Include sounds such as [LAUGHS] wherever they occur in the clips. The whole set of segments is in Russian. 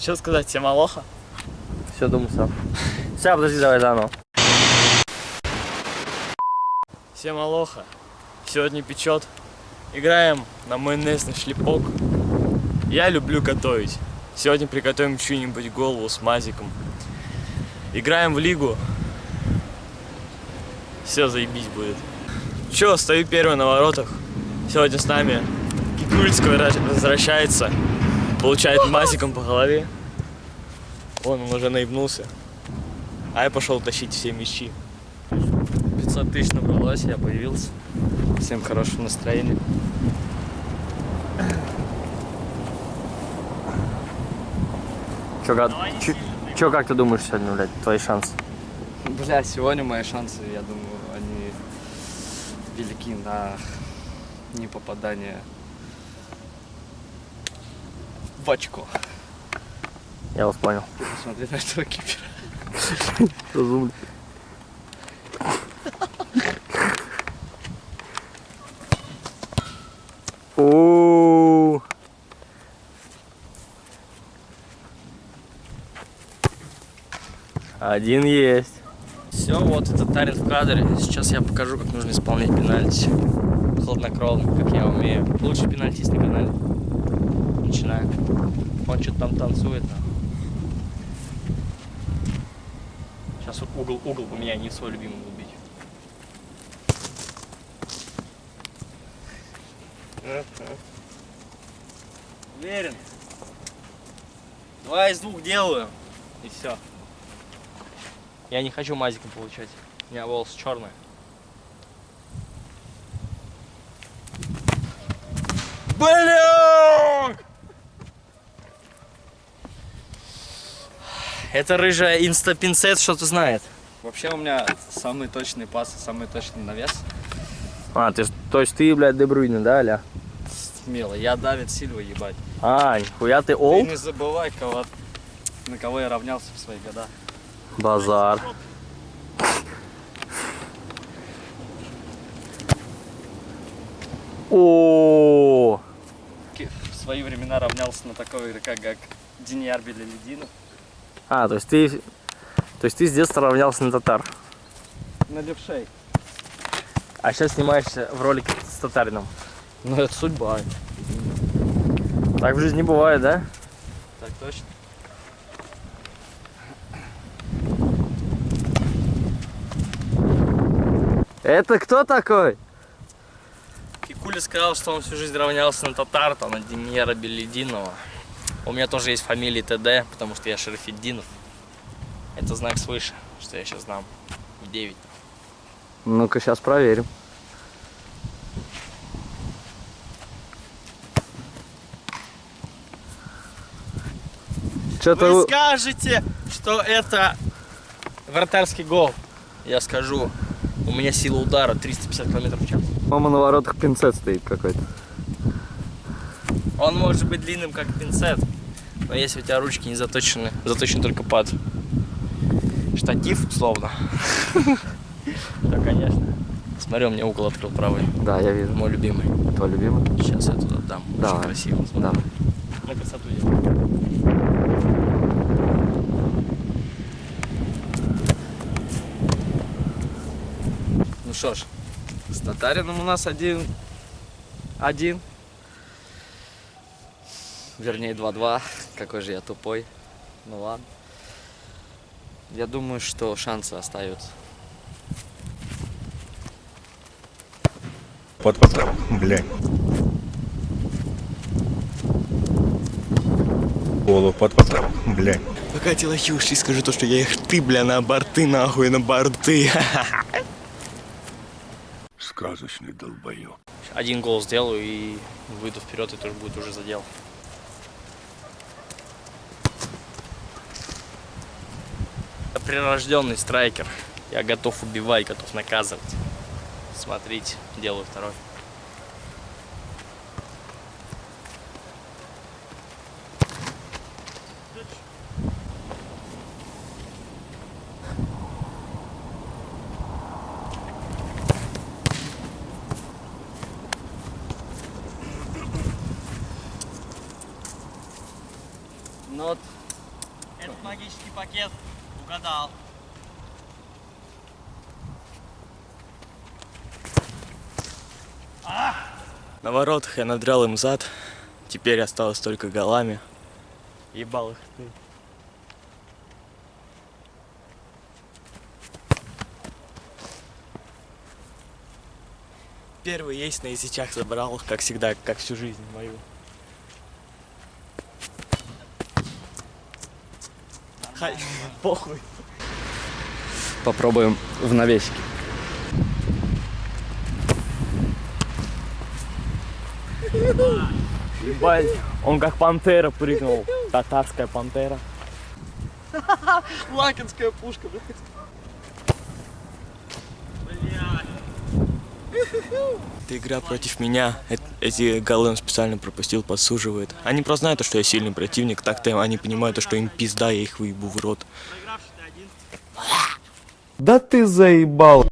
Что сказать, всем алоха? Все, думаю сам. Все, подожди, давай заново. Всем алоха. Сегодня печет. Играем на майонезный шлепок. Я люблю готовить. Сегодня приготовим чью-нибудь голову с мазиком. Играем в лигу. Все заебись будет. Че, стою первый на воротах. Сегодня с нами Кикульский возвращается. Получает мазиком по голове. Вон он уже наебнулся. А я пошел тащить все мячи. 500 тысяч набралось, я появился. Всем хорошего настроения. Че, как, чё- чё, как ты думаешь сегодня, блядь, твои шансы? Бля, сегодня мои шансы, я думаю, они велики на непопадание очко. Я вас понял. Ты посмотри на этого кипера. Разумно. О, Один есть. Все, вот этот тарин в кадре. Сейчас я покажу, как нужно исполнять пенальти. Хладнокровно, как я умею. Лучший пенальтист на канале. Начинаем. Он что-то там танцует. Сейчас угол, угол поменяю, не свой любимый убить. Уверен. Два из двух делаю. И все. Я не хочу мазиком получать. У меня волосы черные. Бля! Это рыжая инстапинцет что-то знает. Вообще у меня самый точный пас, и самый точный навес. А, ты, ж- то есть ты, блядь, Дебрюйне, да, Аля? Смело. Я Давид Сильва, ебать. А, нихуя ты Ты олд? не забывай, кого, на кого я равнялся в свои года. Базар. О, В свои времена равнялся на такого игрока, как Деньяр Белелединов. А, то есть ты, то есть ты с детства равнялся на татар. На левшей. А сейчас снимаешься в ролике с татарином. Ну это судьба. Так в жизни бывает, да? Так точно. Это кто такой? Кикуля сказал, что он всю жизнь равнялся на татар, там, на Демьера Белединова. У меня тоже есть фамилия ТД, потому что я Шарафиддинов. Это знак свыше, что я сейчас знам. В 9. Ну-ка, сейчас проверим. Что-то... Вы скажете, что это вратарский гол. Я скажу, у меня сила удара 350 км в час. Мама на воротах пинцет стоит какой-то. Он может быть длинным, как пинцет, но если у тебя ручки не заточены, заточены только под штатив, условно, то, конечно. Смотри, у меня угол открыл правый, Да, я вижу. мой любимый. Твой любимый? Сейчас я туда дам. Давай. Очень красиво. Да. На красоту. Ну что ж, с Татарином у нас один, один, вернее 2-2. Какой же я тупой. Ну ладно. Я думаю, что шансы остаются. Под, под, блядь. Голову под, блядь. Пока ты лохишь, и скажи то, что я их ты, бля, на борты, нахуй, на борты. Сказочный долбоёб. Один гол сделаю и выйду вперед, и тоже будет уже задел. Прирожденный страйкер. Я готов убивать, готов наказывать. Смотрите, делаю второй. Ну вот, Этот магический пакет угадал. На воротах я надрал им зад. Теперь осталось только голами. Ебал их ты. Первый есть на язычах забрал, как всегда, как всю жизнь мою. Хай, похуй. Попробуем в навесике. Ебать, он как пантера прыгнул. Татарская пантера. Лакинская пушка, блядь. Это игра против меня. Эти голы он специально пропустил, подсуживает. Они просто знают, что я сильный противник, так-то они понимают, что им пизда, я их выебу в рот. Да ты заебал.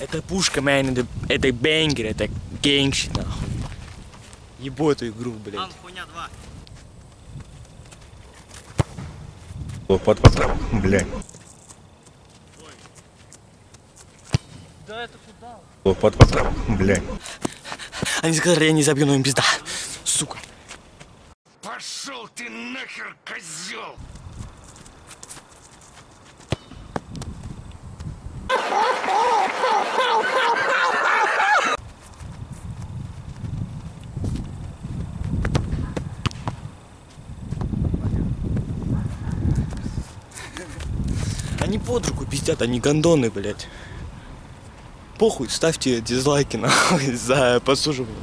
Это пушка, man, это, это бенгер, это генгщик, нахуй. Ебу эту игру, блядь. хуйня 2. Под потом, блядь. Да это куда? Под потом, блядь. Они сказали, я не забью, но им пизда. Сука. Пошел ты нахер, козел! Они под руку пиздят, они гондоны, блядь. Похуй, ставьте дизлайки, [LAUGHS] нахуй, за подсуживание.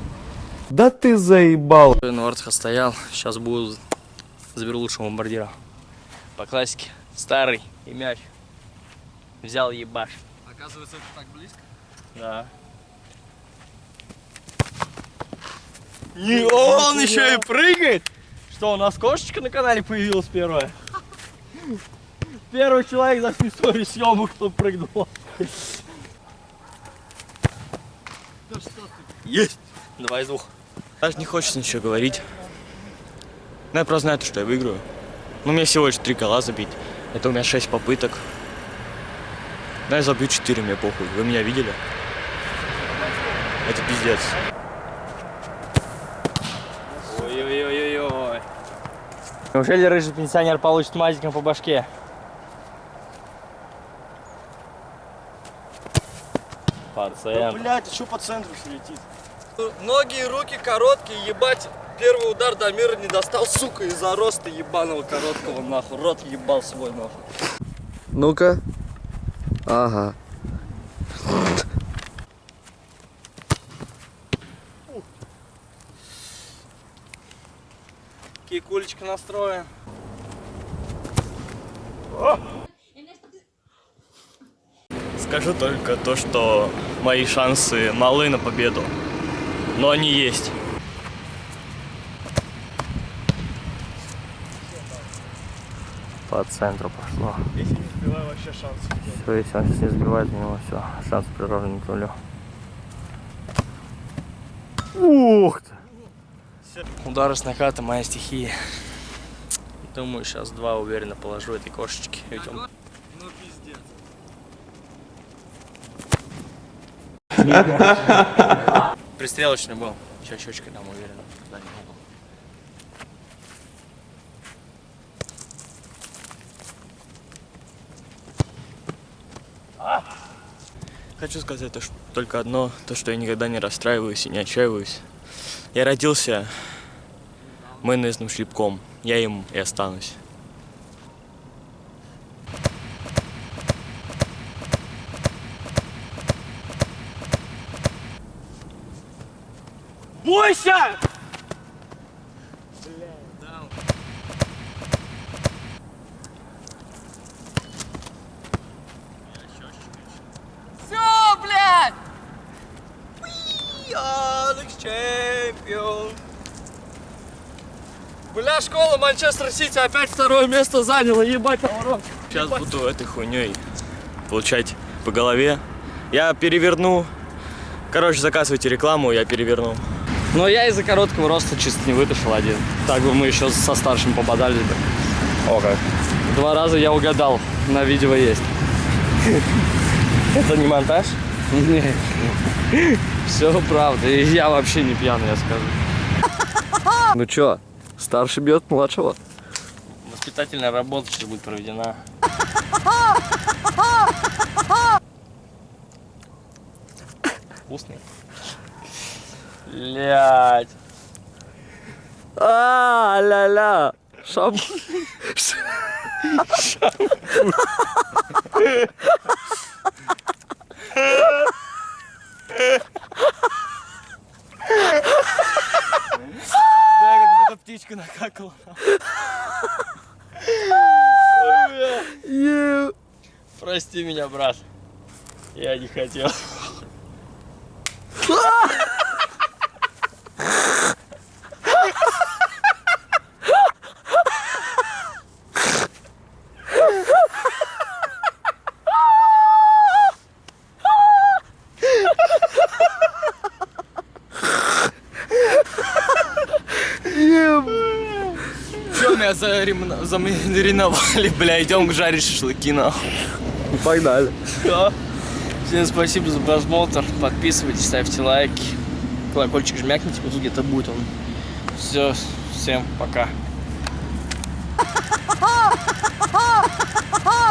Да ты заебал. На воротах стоял, сейчас буду заберу лучшего бомбардира. По классике. Старый и мяч. Взял ебаш. Оказывается, это так близко? Да. Не, он еще и прыгает! Что, у нас кошечка на канале появилась первая? [LAUGHS] Первый человек за всю историю съемок, кто прыгнул. Есть. Два из двух. Даже не хочется ничего говорить. Но я просто знаю, то, что я выиграю. Ну, мне всего лишь три гола забить. Это у меня шесть попыток. Но я забью четыре, мне похуй. Вы меня видели? Это пиздец. Ой-ой-ой-ой-ой. Неужели рыжий пенсионер получит мазиком по башке? Пациент. Блять, а что по центру все летит? Ноги и руки короткие, ебать. Первый удар до мира не достал, сука, из-за роста ебаного короткого, нахуй. Рот ебал свой, нахуй. Ну-ка. Ага. Кикулечка настроен. Скажу только то, что мои шансы малы на победу. Но они есть. По центру пошло. Если не сбиваю, вообще шансы. Все, если он сейчас не сбивает, у него все, шанс приравнен к нулю. Ух ты! Удары с наката моя стихия. Думаю, сейчас два уверенно положу этой кошечки. Ведь он... Ну пиздец. Пристрелочный был. Сейчас щечкой дам уверенно. Да, не могу. Хочу сказать то, что- только одно, то, что я никогда не расстраиваюсь и не отчаиваюсь. Я родился майонезным шлепком. Я им и останусь. Бойся! Все, блядь! We are the. Бля, школа Манчестер Сити опять второе место заняла, ебать, наоборот. Сейчас буду этой хуйней получать по голове. Я переверну Короче, заказывайте рекламу, я переверну. Но я из-за короткого роста чисто не вытащил один. Так бы мы еще со старшим пободались бы. О, как. Два раза я угадал, на видео есть. Это не монтаж? Нет. Все правда. И я вообще не пьяный, я скажу. Ну чё, старший бьет младшего? Воспитательная работа сейчас будет проведена. [LAUGHS] Вкусный. Блять. А, ля-ля. Шам... Да, как будто птичка накакала. Прости меня, брат. Я не хотел. Че, меня зарем- замариновали, [LAUGHS] бля, идем жарить шашлыки, нахуй. Погнали. Всем спасибо за просмотр. Подписывайтесь, ставьте лайки. Колокольчик жмякните, вот где-то будет он. Все, всем пока.